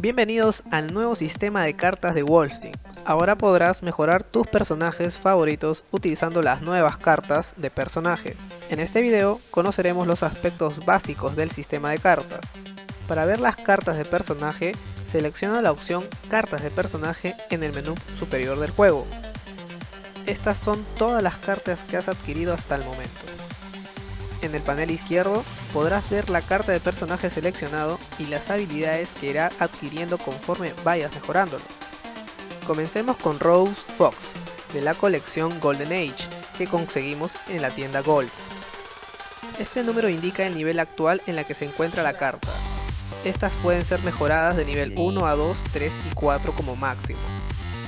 Bienvenidos al nuevo sistema de cartas de Wolfstein. Ahora podrás mejorar tus personajes favoritos utilizando las nuevas cartas de personaje. En este video conoceremos los aspectos básicos del sistema de cartas. Para ver las cartas de personaje, selecciona la opción Cartas de personaje en el menú superior del juego. Estas son todas las cartas que has adquirido hasta el momento. En el panel izquierdo podrás ver la carta de personaje seleccionado y las habilidades que irá adquiriendo conforme vayas mejorándolo. Comencemos con Rose Fox, de la colección Golden Age, que conseguimos en la tienda Gold. Este número indica el nivel actual en la que se encuentra la carta. Estas pueden ser mejoradas de nivel 1 a 2, 3 y 4 como máximo.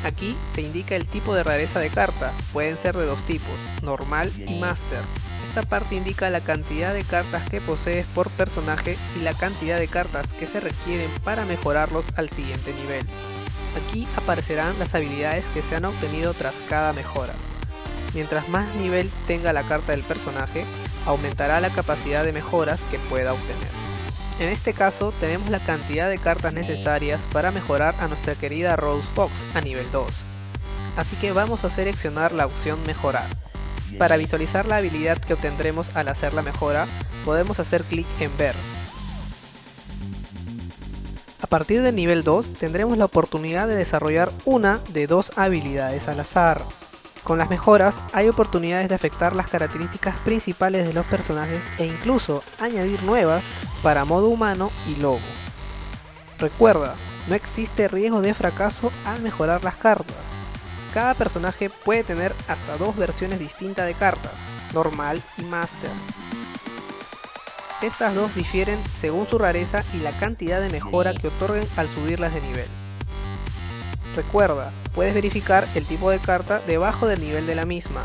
Aquí se indica el tipo de rareza de carta, pueden ser de dos tipos, normal y master. Esta parte indica la cantidad de cartas que posees por personaje y la cantidad de cartas que se requieren para mejorarlos al siguiente nivel. Aquí aparecerán las habilidades que se han obtenido tras cada mejora. Mientras más nivel tenga la carta del personaje, aumentará la capacidad de mejoras que pueda obtener. En este caso tenemos la cantidad de cartas necesarias para mejorar a nuestra querida Rose Fox a nivel 2. Así que vamos a seleccionar la opción mejorar. Para visualizar la habilidad que obtendremos al hacer la mejora, podemos hacer clic en ver. A partir del nivel 2 tendremos la oportunidad de desarrollar una de dos habilidades al azar. Con las mejoras hay oportunidades de afectar las características principales de los personajes e incluso añadir nuevas para modo humano y lobo. Recuerda, no existe riesgo de fracaso al mejorar las cartas. Cada personaje puede tener hasta dos versiones distintas de cartas, normal y master. Estas dos difieren según su rareza y la cantidad de mejora que otorguen al subirlas de nivel. Recuerda, puedes verificar el tipo de carta debajo del nivel de la misma.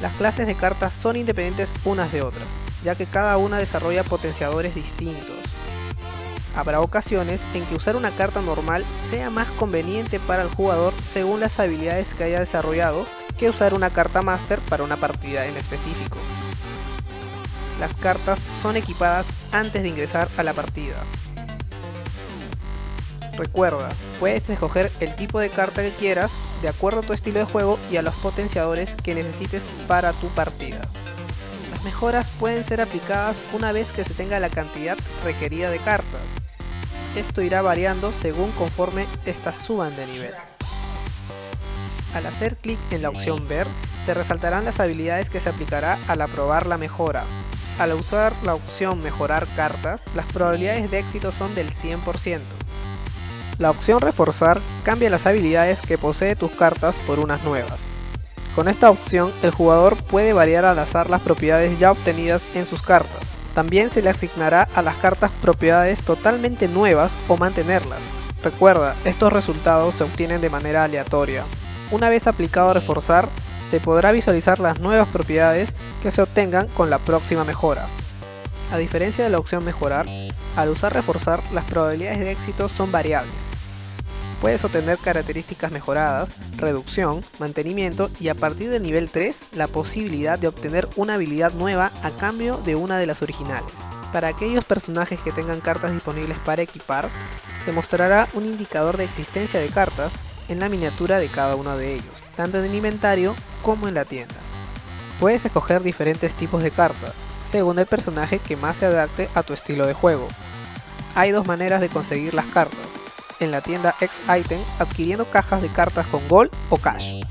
Las clases de cartas son independientes unas de otras, ya que cada una desarrolla potenciadores distintos. Habrá ocasiones en que usar una carta normal sea más conveniente para el jugador según las habilidades que haya desarrollado que usar una carta Master para una partida en específico. Las cartas son equipadas antes de ingresar a la partida. Recuerda, puedes escoger el tipo de carta que quieras de acuerdo a tu estilo de juego y a los potenciadores que necesites para tu partida. Las mejoras pueden ser aplicadas una vez que se tenga la cantidad requerida de cartas. Esto irá variando según conforme estas suban de nivel. Al hacer clic en la opción ver, se resaltarán las habilidades que se aplicará al aprobar la mejora. Al usar la opción mejorar cartas, las probabilidades de éxito son del 100%. La opción reforzar cambia las habilidades que posee tus cartas por unas nuevas. Con esta opción, el jugador puede variar al azar las propiedades ya obtenidas en sus cartas. También se le asignará a las cartas propiedades totalmente nuevas o mantenerlas. Recuerda, estos resultados se obtienen de manera aleatoria. Una vez aplicado reforzar, se podrá visualizar las nuevas propiedades que se obtengan con la próxima mejora. A diferencia de la opción mejorar, al usar reforzar las probabilidades de éxito son variables. Puedes obtener características mejoradas, reducción, mantenimiento y a partir del nivel 3 la posibilidad de obtener una habilidad nueva a cambio de una de las originales. Para aquellos personajes que tengan cartas disponibles para equipar, se mostrará un indicador de existencia de cartas en la miniatura de cada uno de ellos, tanto en el inventario como en la tienda. Puedes escoger diferentes tipos de cartas, según el personaje que más se adapte a tu estilo de juego. Hay dos maneras de conseguir las cartas, en la tienda X-Item adquiriendo cajas de cartas con Gold o Cash,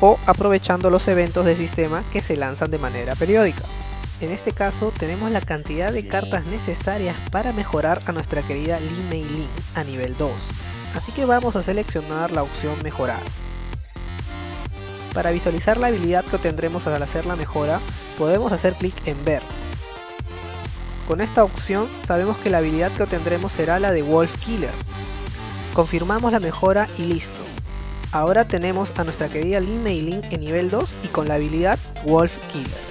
o aprovechando los eventos de sistema que se lanzan de manera periódica. En este caso tenemos la cantidad de cartas necesarias para mejorar a nuestra querida Lin Mei Lin a nivel 2, así que vamos a seleccionar la opción mejorar. Para visualizar la habilidad que obtendremos al hacer la mejora, podemos hacer clic en ver. Con esta opción sabemos que la habilidad que obtendremos será la de Wolf Killer, Confirmamos la mejora y listo. Ahora tenemos a nuestra querida Lin Mei Lin en nivel 2 y con la habilidad Wolf Killer.